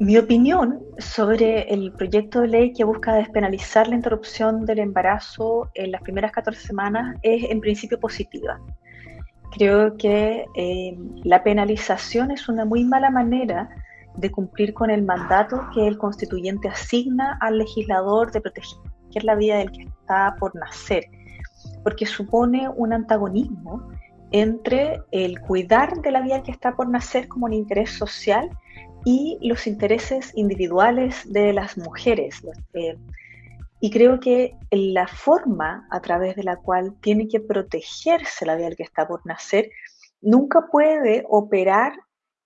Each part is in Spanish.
mi opinión sobre el proyecto de ley que busca despenalizar la interrupción del embarazo en las primeras 14 semanas es en principio positiva. Creo que eh, la penalización es una muy mala manera de cumplir con el mandato que el constituyente asigna al legislador de proteger la vida del que está por nacer, porque supone un antagonismo entre el cuidar de la vida del que está por nacer como un interés social y los intereses individuales de las mujeres. Y creo que la forma a través de la cual tiene que protegerse la vida del que está por nacer nunca puede operar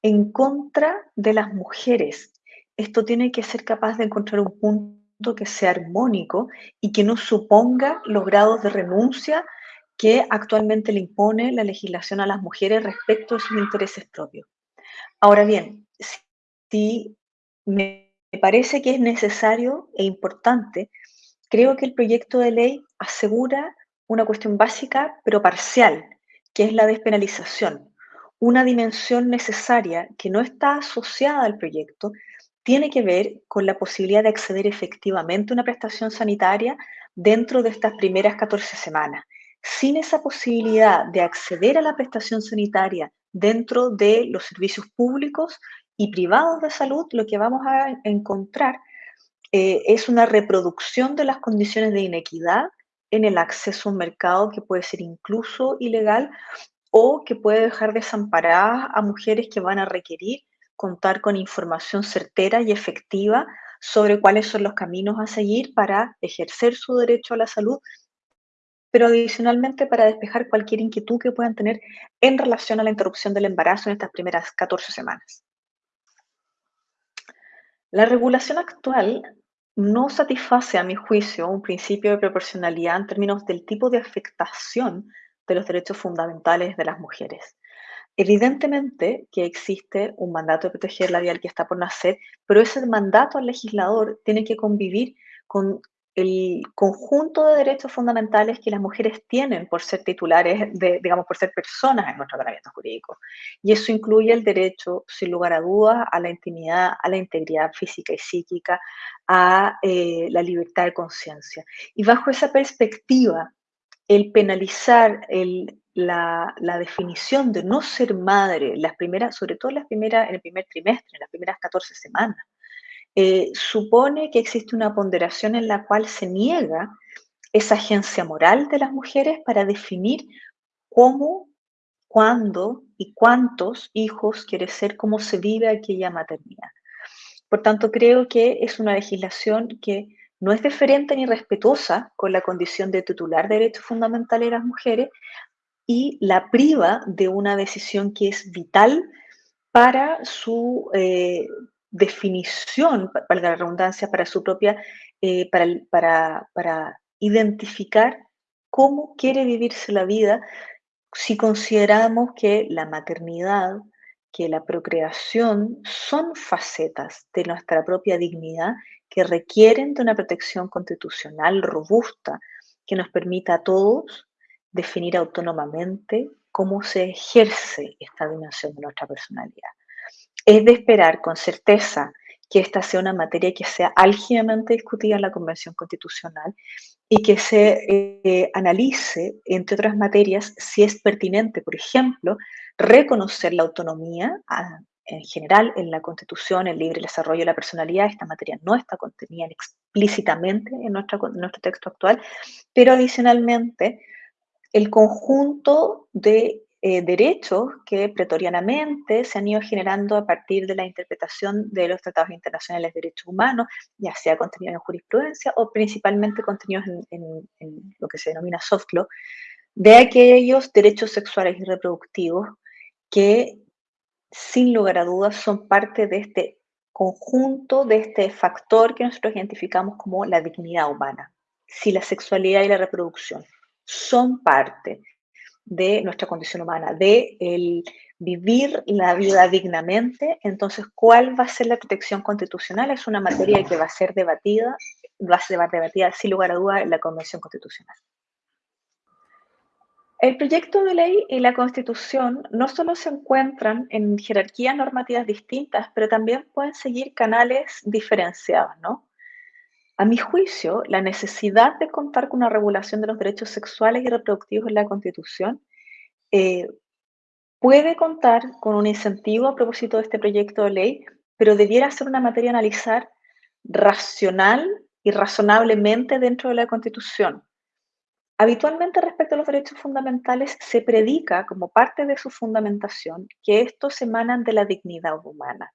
en contra de las mujeres. Esto tiene que ser capaz de encontrar un punto que sea armónico y que no suponga los grados de renuncia que actualmente le impone la legislación a las mujeres respecto a sus intereses propios. Ahora bien, si me parece que es necesario e importante, creo que el proyecto de ley asegura una cuestión básica pero parcial, que es la despenalización. Una dimensión necesaria que no está asociada al proyecto tiene que ver con la posibilidad de acceder efectivamente a una prestación sanitaria dentro de estas primeras 14 semanas. Sin esa posibilidad de acceder a la prestación sanitaria dentro de los servicios públicos y privados de salud, lo que vamos a encontrar eh, es una reproducción de las condiciones de inequidad en el acceso a un mercado que puede ser incluso ilegal o que puede dejar desamparadas a mujeres que van a requerir contar con información certera y efectiva sobre cuáles son los caminos a seguir para ejercer su derecho a la salud, pero adicionalmente para despejar cualquier inquietud que puedan tener en relación a la interrupción del embarazo en estas primeras 14 semanas. La regulación actual no satisface, a mi juicio, un principio de proporcionalidad en términos del tipo de afectación de los derechos fundamentales de las mujeres. Evidentemente que existe un mandato de proteger la vida que está por nacer, pero ese mandato al legislador tiene que convivir con el conjunto de derechos fundamentales que las mujeres tienen por ser titulares, de, digamos, por ser personas en nuestro tratamiento jurídico. Y eso incluye el derecho, sin lugar a dudas, a la intimidad, a la integridad física y psíquica, a eh, la libertad de conciencia. Y bajo esa perspectiva, el penalizar la, la, definición de no ser madre, las primeras, sobre todo las primeras, en el primer trimestre, en las primeras 14 semanas, eh, supone que existe una ponderación en la cual se niega esa agencia moral de las mujeres para definir cómo, cuándo y cuántos hijos quiere ser, cómo se vive aquella maternidad. Por tanto, creo que es una legislación que no es diferente ni respetuosa con la condición de titular de derechos fundamentales de las mujeres y la priva de una decisión que es vital para su, eh, definición, para la redundancia, para su propia, eh, para, para, para identificar cómo quiere vivirse la vida si consideramos que la maternidad, que la procreación son facetas de nuestra propia dignidad que requieren de una protección constitucional robusta que nos permita a todos definir autónomamente cómo se ejerce esta dimensión de nuestra personalidad es de esperar con certeza que esta sea una materia que sea álgidamente discutida en la Convención Constitucional y que se eh, analice, entre otras materias, si es pertinente, por ejemplo, reconocer la autonomía en general en la Constitución, el libre desarrollo de la personalidad. Esta materia no está contenida explícitamente en, en nuestro texto actual, pero adicionalmente el conjunto de eh, derechos que pretorianamente se han ido generando a partir de la interpretación de los tratados internacionales de derechos humanos, ya sea contenidos en jurisprudencia o principalmente contenidos en, lo que se denomina soft law, de aquellos derechos sexuales y reproductivos que sin lugar a dudas son parte de este conjunto, de este factor que nosotros identificamos como la dignidad humana. Si la sexualidad y la reproducción son parte de nuestra condición humana, de el vivir la vida dignamente, entonces, ¿cuál va a ser la protección constitucional? Es una materia que va a ser debatida, va a ser debatida sin lugar a duda en la Convención Constitucional. El proyecto de ley y la Constitución no solo se encuentran en jerarquías normativas distintas, pero también pueden seguir canales diferenciados, ¿no? A mi juicio, la necesidad de contar con una regulación de los derechos sexuales y reproductivos en la Constitución eh, puede contar con un incentivo a propósito de este proyecto de ley, pero debiera ser una materia a analizar racional y razonablemente dentro de la Constitución. Habitualmente respecto a los derechos fundamentales se predica como parte de su fundamentación que estos emanan de la dignidad humana.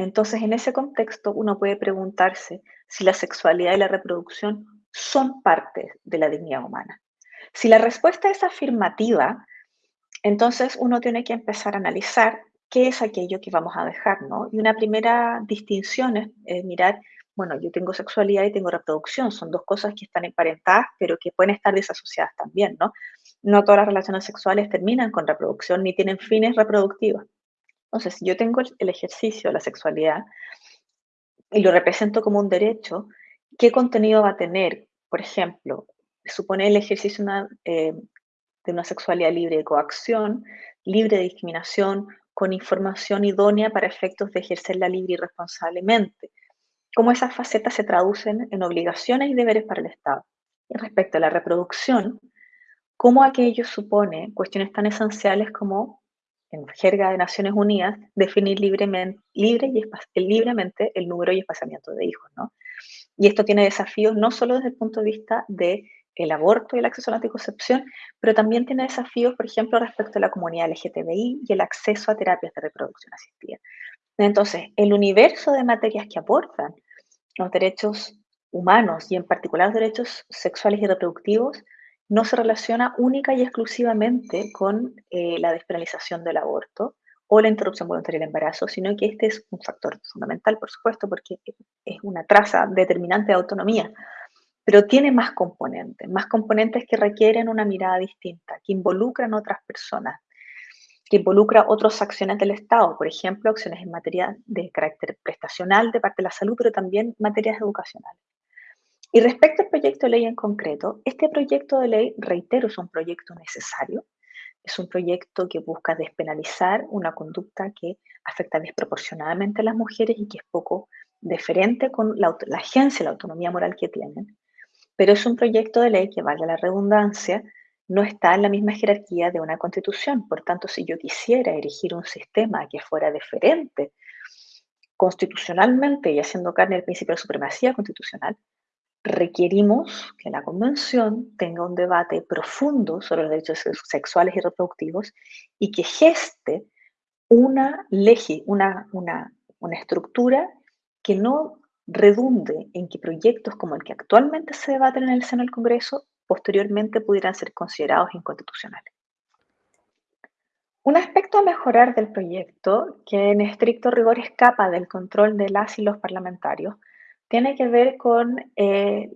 Entonces, en ese contexto, uno puede preguntarse si la sexualidad y la reproducción son parte de la dignidad humana. Si la respuesta es afirmativa, entonces uno tiene que empezar a analizar qué es aquello que vamos a dejar, ¿no? Y una primera distinción es, mirar, bueno, yo tengo sexualidad y tengo reproducción, son dos cosas que están emparentadas, pero que pueden estar desasociadas también, ¿no? No todas las relaciones sexuales terminan con reproducción ni tienen fines reproductivos. Entonces, si yo tengo el ejercicio de la sexualidad y lo represento como un derecho, ¿qué contenido va a tener? Por ejemplo, supone el ejercicio eh, de una sexualidad libre de coacción, libre de discriminación, con información idónea para efectos de ejercerla libre y responsablemente. Cómo esas facetas se traducen en obligaciones y deberes para el Estado. Y respecto a la reproducción, cómo aquello supone cuestiones tan esenciales como, en jerga de Naciones Unidas, definir libremente, libre y libremente el número y espaciamiento de hijos. ¿no? Y esto tiene desafíos no solo desde el punto de vista de el aborto y el acceso a la anticoncepción, pero también tiene desafíos, por ejemplo, respecto a la comunidad LGTBI y el acceso a terapias de reproducción asistida. Entonces, el universo de materias que aportan los derechos humanos y en particular los derechos sexuales y reproductivos no se relaciona única y exclusivamente con eh, la despenalización del aborto o la interrupción voluntaria del embarazo, sino que este es un factor fundamental, por supuesto, porque es una traza determinante de autonomía pero tiene más componentes, más componentes que requieren una mirada distinta, que involucran otras personas, que involucran otras acciones del Estado, por ejemplo, acciones en materia de carácter prestacional de parte de la salud, pero también materias educacionales. Y respecto al proyecto de ley en concreto, este proyecto de ley, reitero, es un proyecto necesario, es un proyecto que busca despenalizar una conducta que afecta desproporcionadamente a las mujeres y que es poco deferente con la, la agencia y la autonomía moral que tienen pero es un proyecto de ley que, valga la redundancia, no está en la misma jerarquía de una constitución. Por tanto, si yo quisiera erigir un sistema que fuera diferente constitucionalmente y haciendo carne el principio de supremacía constitucional, requerimos que la Convención tenga un debate profundo sobre los derechos sexuales y reproductivos y que geste una, legi, una, una, una estructura que no redunde en que proyectos como el que actualmente se debaten en el seno del Congreso posteriormente pudieran ser considerados inconstitucionales. Un aspecto a mejorar del proyecto, que en estricto rigor escapa del control de las y los parlamentarios, tiene que ver con eh,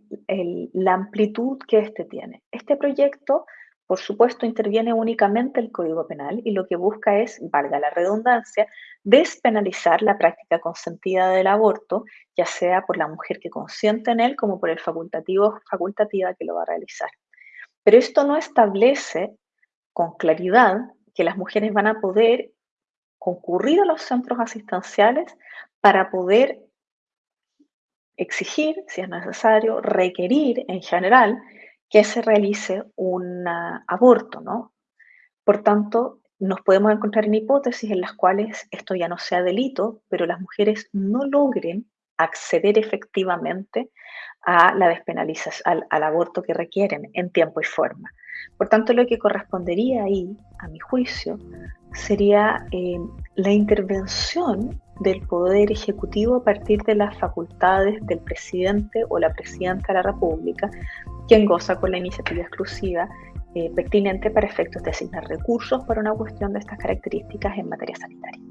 la amplitud que éste tiene. Este proyecto por supuesto, interviene únicamente el Código Penal y lo que busca es, valga la redundancia, despenalizar la práctica consentida del aborto, ya sea por la mujer que consiente en él como por el facultativo facultativa que lo va a realizar. Pero esto no establece con claridad que las mujeres van a poder concurrir a los centros asistenciales para poder exigir, si es necesario, requerir en general que se realice un aborto, ¿no? Por tanto, nos podemos encontrar en hipótesis en las cuales esto ya no sea delito, pero las mujeres no logren acceder efectivamente a la despenalización, al, aborto que requieren en tiempo y forma. Por tanto, lo que correspondería ahí, a mi juicio, sería eh, la intervención del Poder Ejecutivo a partir de las facultades del presidente o la presidenta de la República quien goza con la iniciativa exclusiva eh, pertinente para efectos de asignar recursos para una cuestión de estas características en materia sanitaria.